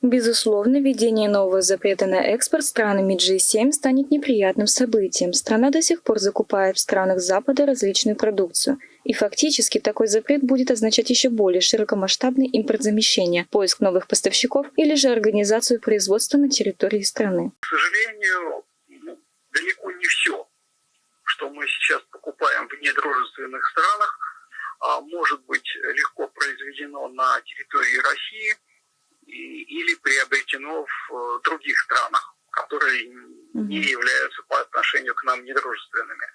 Безусловно, введение нового запрета на экспорт странами G7 станет неприятным событием. Страна до сих пор закупает в странах Запада различную продукцию. И фактически такой запрет будет означать еще более широкомасштабный импортзамещение, поиск новых поставщиков или же организацию производства на территории страны. К сожалению, ну, далеко не все, что мы сейчас покупаем в недружественных странах, а может быть легко произведено на территории России или приобретено в э, других странах, которые не являются по отношению к нам недружественными.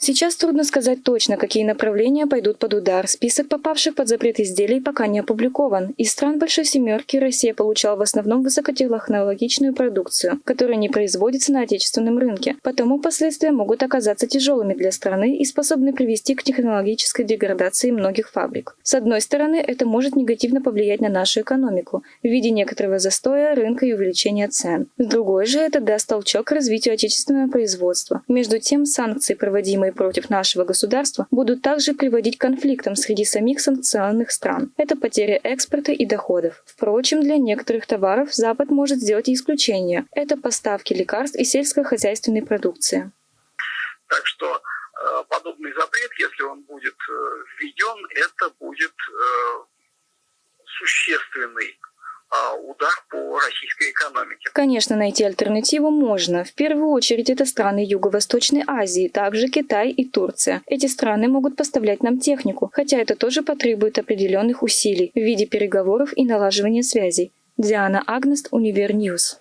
Сейчас трудно сказать точно, какие направления пойдут под удар. Список попавших под запрет изделий пока не опубликован. Из стран Большой Семерки Россия получала в основном высокотехнологичную продукцию, которая не производится на отечественном рынке. Потому последствия могут оказаться тяжелыми для страны и способны привести к технологической деградации многих фабрик. С одной стороны, это может негативно повлиять на нашу экономику в виде некоторого застоя рынка и увеличения цен. С другой же, это даст толчок к развитию отечественного производства. Между тем, санкции, проводимые направленные против нашего государства, будут также приводить к конфликтам среди самих санкционных стран. Это потеря экспорта и доходов. Впрочем, для некоторых товаров Запад может сделать исключение. Это поставки лекарств и сельскохозяйственной продукции. Так что э, подобный запрет, если он будет э, введен, это будет э, существенный российской экономике. Конечно, найти альтернативу можно. В первую очередь это страны Юго-Восточной Азии, также Китай и Турция. Эти страны могут поставлять нам технику, хотя это тоже потребует определенных усилий в виде переговоров и налаживания связей. Диана Агнест, Univer News.